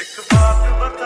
It's a.